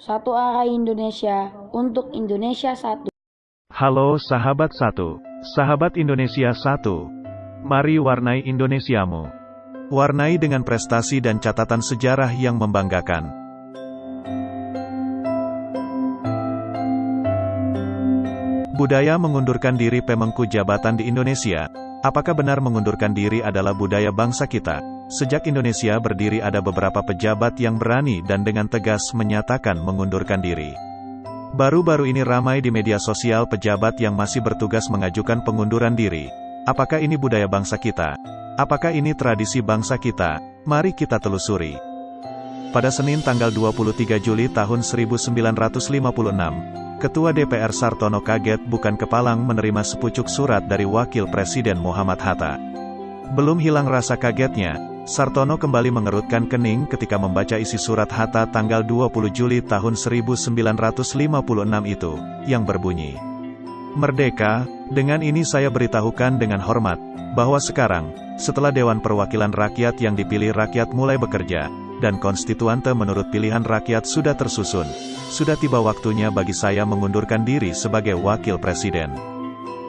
Satu arah Indonesia untuk Indonesia satu. Halo sahabat satu, sahabat Indonesia satu. Mari warnai Indonesiamu. Warnai dengan prestasi dan catatan sejarah yang membanggakan. Budaya mengundurkan diri pemengku jabatan di Indonesia. Apakah benar mengundurkan diri adalah budaya bangsa kita? Sejak Indonesia berdiri ada beberapa pejabat yang berani dan dengan tegas menyatakan mengundurkan diri. Baru-baru ini ramai di media sosial pejabat yang masih bertugas mengajukan pengunduran diri. Apakah ini budaya bangsa kita? Apakah ini tradisi bangsa kita? Mari kita telusuri. Pada Senin tanggal 23 Juli tahun 1956, Ketua DPR Sartono kaget bukan kepalang menerima sepucuk surat dari Wakil Presiden Muhammad Hatta. Belum hilang rasa kagetnya, Sartono kembali mengerutkan kening ketika membaca isi surat Hatta tanggal 20 Juli tahun 1956 itu, yang berbunyi, Merdeka, dengan ini saya beritahukan dengan hormat, bahwa sekarang, setelah Dewan Perwakilan Rakyat yang dipilih rakyat mulai bekerja, dan konstituante menurut pilihan rakyat sudah tersusun, sudah tiba waktunya bagi saya mengundurkan diri sebagai wakil presiden.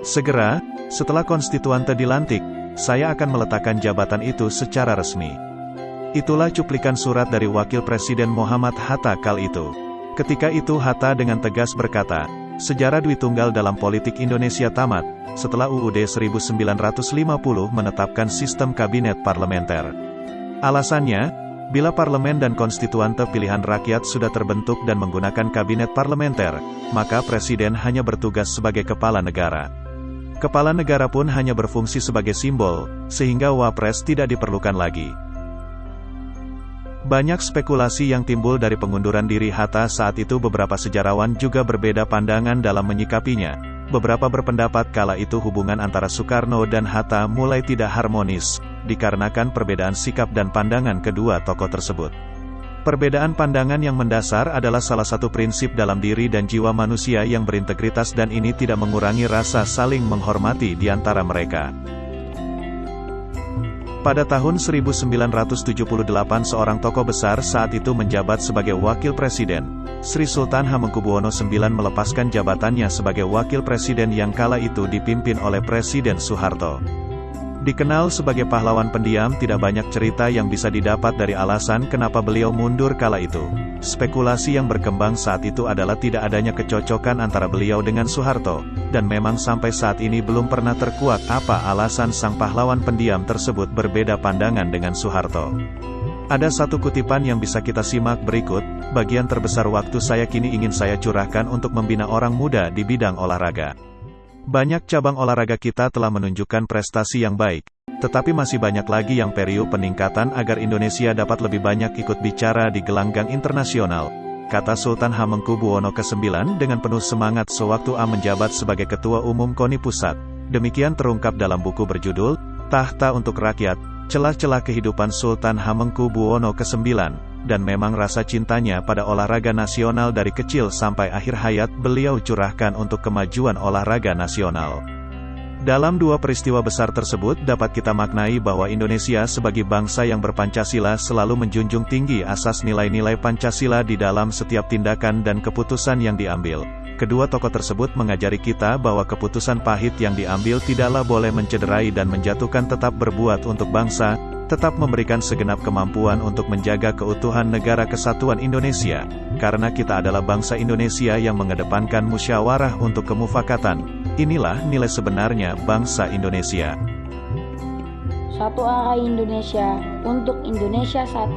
Segera, setelah konstituante dilantik, saya akan meletakkan jabatan itu secara resmi. Itulah cuplikan surat dari wakil presiden Muhammad Hatta kal itu. Ketika itu Hatta dengan tegas berkata, sejarah Dwi Tunggal dalam politik Indonesia tamat, setelah UUD 1950 menetapkan sistem kabinet parlementer. Alasannya, Bila parlemen dan konstituante pilihan rakyat sudah terbentuk dan menggunakan kabinet parlementer, maka presiden hanya bertugas sebagai kepala negara. Kepala negara pun hanya berfungsi sebagai simbol, sehingga wapres tidak diperlukan lagi. Banyak spekulasi yang timbul dari pengunduran diri Hatta saat itu beberapa sejarawan juga berbeda pandangan dalam menyikapinya. Beberapa berpendapat kala itu hubungan antara Soekarno dan Hatta mulai tidak harmonis, dikarenakan perbedaan sikap dan pandangan kedua tokoh tersebut. Perbedaan pandangan yang mendasar adalah salah satu prinsip dalam diri dan jiwa manusia yang berintegritas dan ini tidak mengurangi rasa saling menghormati di antara mereka. Pada tahun 1978 seorang tokoh besar saat itu menjabat sebagai wakil presiden. Sri Sultan Hamengkubuwono IX melepaskan jabatannya sebagai wakil presiden yang kala itu dipimpin oleh Presiden Soeharto. Dikenal sebagai pahlawan pendiam tidak banyak cerita yang bisa didapat dari alasan kenapa beliau mundur kala itu. Spekulasi yang berkembang saat itu adalah tidak adanya kecocokan antara beliau dengan Soeharto, dan memang sampai saat ini belum pernah terkuak apa alasan sang pahlawan pendiam tersebut berbeda pandangan dengan Soeharto. Ada satu kutipan yang bisa kita simak berikut, bagian terbesar waktu saya kini ingin saya curahkan untuk membina orang muda di bidang olahraga. Banyak cabang olahraga kita telah menunjukkan prestasi yang baik, tetapi masih banyak lagi yang perlu peningkatan agar Indonesia dapat lebih banyak ikut bicara di gelanggang internasional, kata Sultan Hamengkubuwono ke-9 dengan penuh semangat sewaktu A menjabat sebagai Ketua Umum KONI Pusat. Demikian terungkap dalam buku berjudul, Tahta untuk Rakyat, Celah-celah Kehidupan Sultan Hamengkubuwono ke-9 dan memang rasa cintanya pada olahraga nasional dari kecil sampai akhir hayat beliau curahkan untuk kemajuan olahraga nasional. Dalam dua peristiwa besar tersebut dapat kita maknai bahwa Indonesia sebagai bangsa yang berpancasila selalu menjunjung tinggi asas nilai-nilai Pancasila di dalam setiap tindakan dan keputusan yang diambil. Kedua tokoh tersebut mengajari kita bahwa keputusan pahit yang diambil tidaklah boleh mencederai dan menjatuhkan tetap berbuat untuk bangsa, tetap memberikan segenap kemampuan untuk menjaga keutuhan negara kesatuan Indonesia, karena kita adalah bangsa Indonesia yang mengedepankan musyawarah untuk kemufakatan. Inilah nilai sebenarnya bangsa Indonesia. Satu arah Indonesia untuk Indonesia satu.